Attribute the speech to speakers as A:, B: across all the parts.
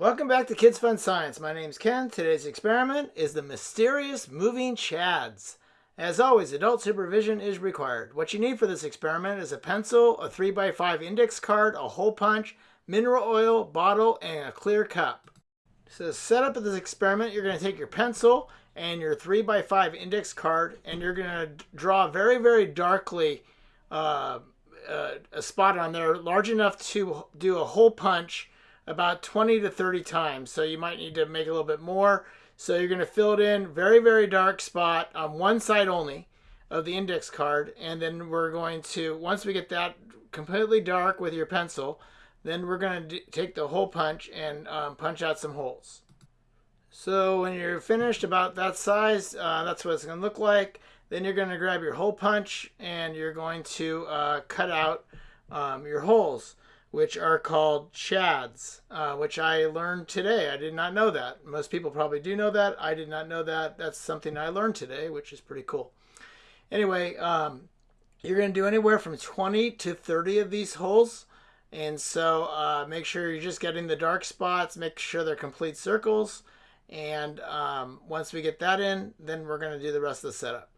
A: Welcome back to Kids Fun Science. My name's Ken. Today's experiment is the mysterious moving chads. As always, adult supervision is required. What you need for this experiment is a pencil, a 3x5 index card, a hole punch, mineral oil, bottle, and a clear cup. So the setup of this experiment, you're going to take your pencil and your 3x5 index card and you're going to draw very, very darkly uh, uh, a spot on there large enough to do a hole punch about 20 to 30 times. So you might need to make a little bit more. So you're going to fill it in very, very dark spot on one side only of the index card. And then we're going to, once we get that completely dark with your pencil, then we're going to take the hole punch and um, punch out some holes. So when you're finished about that size, uh, that's what it's going to look like. Then you're going to grab your hole punch and you're going to uh, cut out um, your holes which are called chads, uh, which I learned today. I did not know that. Most people probably do know that. I did not know that. That's something I learned today, which is pretty cool. Anyway, um, you're going to do anywhere from 20 to 30 of these holes. And so uh, make sure you're just getting the dark spots. Make sure they're complete circles. And um, once we get that in, then we're going to do the rest of the setup.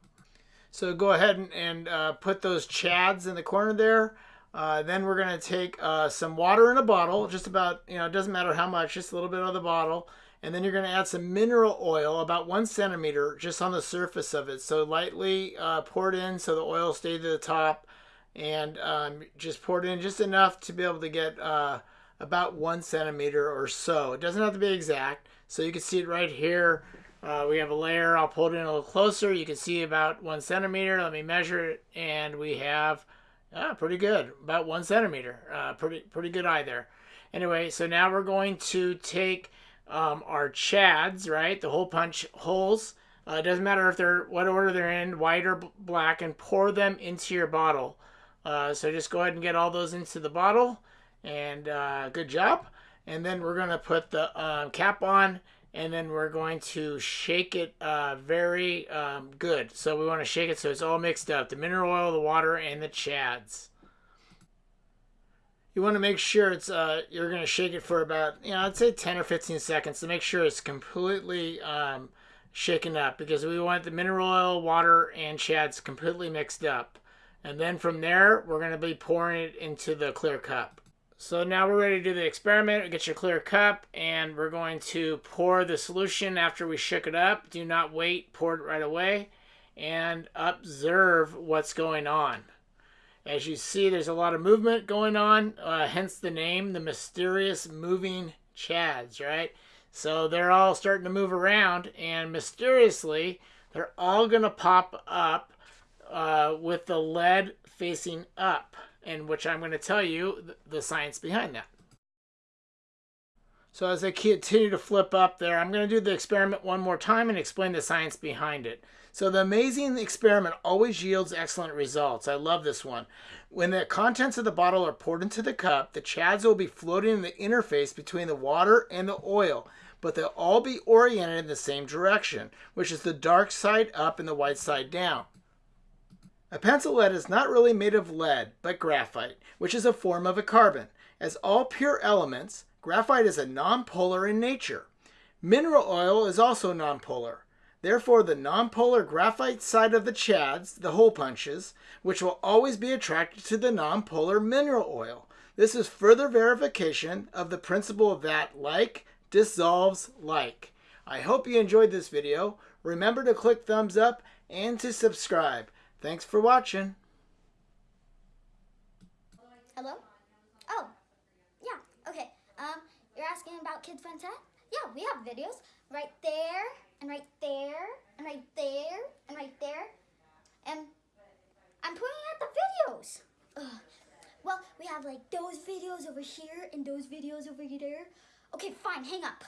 A: So go ahead and, and uh, put those chads in the corner there. Uh, then we're going to take uh, some water in a bottle, just about, you know, it doesn't matter how much, just a little bit of the bottle. And then you're going to add some mineral oil, about one centimeter, just on the surface of it. So lightly uh, poured in so the oil stayed to the top. And um, just poured in just enough to be able to get uh, about one centimeter or so. It doesn't have to be exact. So you can see it right here. Uh, we have a layer. I'll pull it in a little closer. You can see about one centimeter. Let me measure it. And we have Ah, pretty good. About one centimeter. Uh, pretty pretty good eye there. Anyway, so now we're going to take um, our chads, right? The hole punch holes. Uh, it doesn't matter if they're what order they're in, white or black, and pour them into your bottle. Uh, so just go ahead and get all those into the bottle, and uh, good job. And then we're gonna put the um, cap on and then we're going to shake it uh, very um, good. So we want to shake it so it's all mixed up. The mineral oil, the water, and the chads. You want to make sure it's, uh, you're going to shake it for about, you know, I'd say 10 or 15 seconds to make sure it's completely um, shaken up because we want the mineral oil, water, and chads completely mixed up. And then from there, we're going to be pouring it into the clear cup. So now we're ready to do the experiment. Get your clear cup and we're going to pour the solution after we shook it up. Do not wait, pour it right away and observe what's going on. As you see, there's a lot of movement going on, uh, hence the name, the mysterious moving chads, right? So they're all starting to move around and mysteriously, they're all going to pop up uh, with the lead facing up in which I'm going to tell you the science behind that. So as I continue to flip up there, I'm going to do the experiment one more time and explain the science behind it. So the amazing experiment always yields excellent results. I love this one. When the contents of the bottle are poured into the cup, the chads will be floating in the interface between the water and the oil, but they'll all be oriented in the same direction, which is the dark side up and the white side down. A pencil lead is not really made of lead, but graphite, which is a form of a carbon. As all pure elements, graphite is a nonpolar in nature. Mineral oil is also nonpolar. Therefore, the nonpolar graphite side of the chads, the hole punches, which will always be attracted to the nonpolar mineral oil. This is further verification of the principle that like dissolves like. I hope you enjoyed this video. Remember to click thumbs up and to subscribe. Thanks for watching.
B: Hello? Oh, yeah, okay. Um, you're asking about Kids Fun Set? Yeah, we have videos right there, and right there, and right there, and right there. And I'm pointing at the videos. Ugh. Well, we have like those videos over here and those videos over there. Okay, fine, hang up.